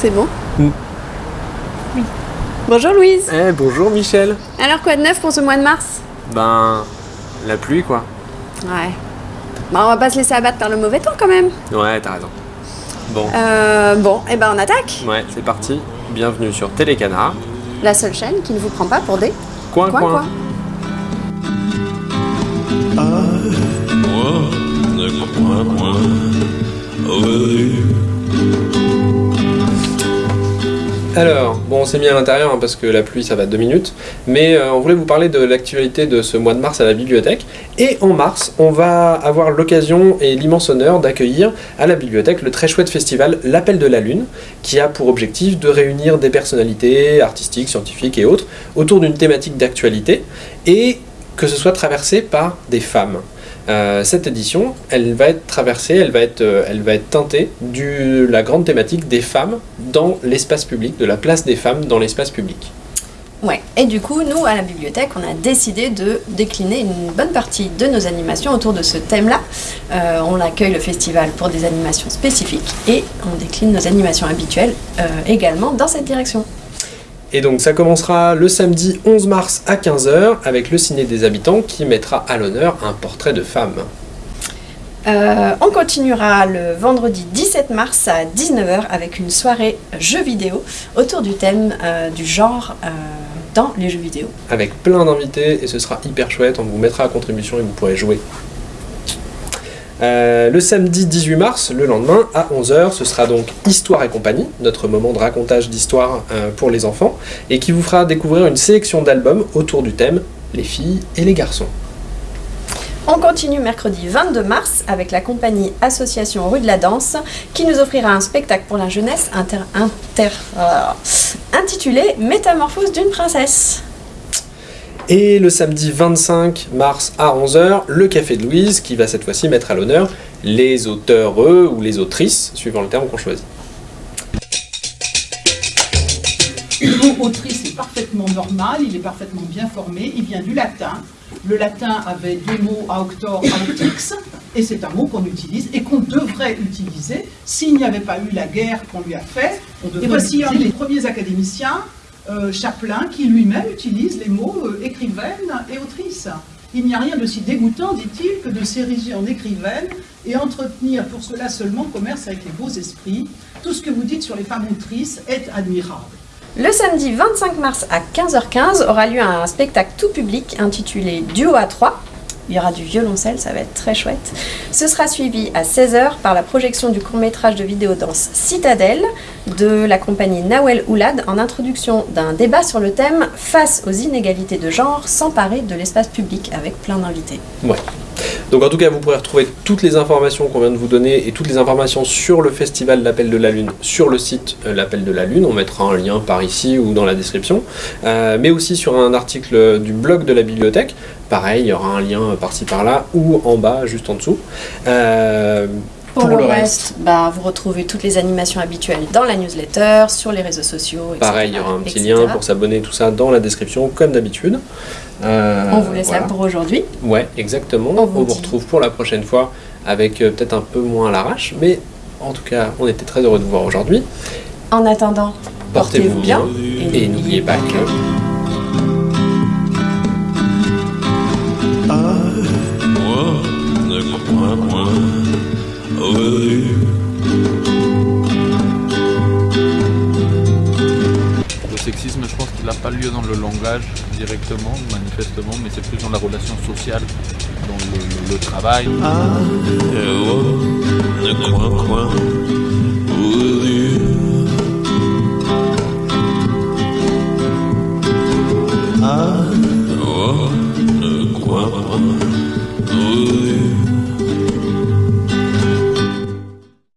C'est bon Mm. Oui. Bonjour Louise Eh, bonjour Michel Alors quoi de neuf pour ce mois de mars? Ben, la pluie quoi. Ouais. Bah on va pas se laisser abattre par le mauvais temps quand même. Ouais, t'as raison. Bon, Euh, bon, et ben on attaque ouais, c'est parti. Bienvenue sur Télécanard. La seule chaîne qui ne vous prend pas pour des Coin, quoi coin. quoi. Alors, bon, on s'est mis à l'intérieur hein, parce que la pluie ça va deux minutes, mais euh, on voulait vous parler de l'actualité de ce mois de mars à la bibliothèque. Et en mars, on va avoir l'occasion et l'immense honneur d'accueillir à la bibliothèque le très chouette festival L'Appel de la Lune, qui a pour objectif de réunir des personnalités artistiques, scientifiques et autres autour d'une thématique d'actualité et que ce soit traversé par des femmes. Euh, cette édition, elle va être traversée, elle va être, euh, teintée de la grande thématique des femmes dans l'espace public, de la place des femmes dans l'espace public. Ouais, et du coup, nous, à la bibliothèque, on a décidé de décliner une bonne partie de nos animations autour de ce thème-là. Euh, on accueille le festival pour des animations spécifiques et on décline nos animations habituelles également dans cette direction. Et donc ça commencera le samedi 11 mars à 15h avec le Ciné des Habitants qui mettra à l'honneur un portrait de femme. Euh, on continuera le vendredi 17 mars à 19h avec une soirée jeux vidéo autour du thème euh, du genre euh, dans les jeux vidéo. Avec plein d'invités et ce sera hyper chouette, on vous mettra à contribution et vous pourrez jouer. Euh, le samedi 18 mars, le lendemain, à 11h, ce sera donc Histoire et compagnie, notre moment de racontage d'histoire euh, pour les enfants, et qui vous fera découvrir une sélection d'albums autour du thème les filles et les garçons. On continue mercredi 22 mars avec la compagnie Association Rue de la Danse qui nous offrira un spectacle pour la jeunesse euh, intitulé Métamorphose d'une princesse. Et le samedi 25 mars à 11h, le Café de Louise, qui va cette fois-ci mettre à l'honneur les auteurs ou les autrices, suivant le terme qu'on choisit. Le mot autrice est parfaitement normal, il est parfaitement bien formé, il vient du latin. Le latin avait deux mots, auctor, autix, et c'est un mot qu'on utilise et qu'on devrait utiliser s'il n'y avait pas eu la guerre qu'on lui a faite. Et voici un des premiers académiciens, Chaplin, qui lui-même utilise les mots euh, écrivaine et autrice. Il n'y a rien de si dégoûtant, dit-il, que de s'ériger en écrivaine et entretenir pour cela seulement commerce avec les beaux esprits. Tout ce que vous dites sur les femmes autrices est admirable. Le samedi 25 mars à 15h15 aura lieu un spectacle tout public intitulé Duo à 3. Il y aura du violoncelle, ça va être très chouette. Ce sera suivi à 16h par la projection du court-métrage de vidéodanse Citadelle de la compagnie Nawel Oulad en introduction d'un débat sur le thème Face aux inégalités de genre, s'emparer de l'espace public avec plein d'invités. Donc en tout cas, vous pourrez retrouver toutes les informations qu'on vient de vous donner et toutes les informations sur le festival L'Appel de la Lune sur le site euh, L'Appel de la Lune. On mettra un lien par ici ou dans la description. Euh, mais aussi sur un article du blog de la bibliothèque. Pareil, il y aura un lien par-ci par-là ou en bas, juste en dessous. Euh, Pour, le, reste, bah, vous retrouvez toutes les animations habituelles dans la newsletter, sur les réseaux sociaux, etc. pareil, il y aura un petit etc. lien pour s'abonner, tout ça dans la description, comme d'habitude. Euh, On vous laisse voilà. là pour aujourd'hui. Ouais, exactement. On On vous dit. retrouve pour la prochaine fois avec euh, peut-être un peu moins à l'arrache, mais en tout cas, on était très heureux de vous voir aujourd'hui. En attendant, Portez-vous bien et et n'oubliez pas que Moi, ne Le sexisme, je pense qu'il n'a pas lieu dans le langage directement, manifestement, mais c'est plus dans la relation sociale, dans le, le- le travail. ne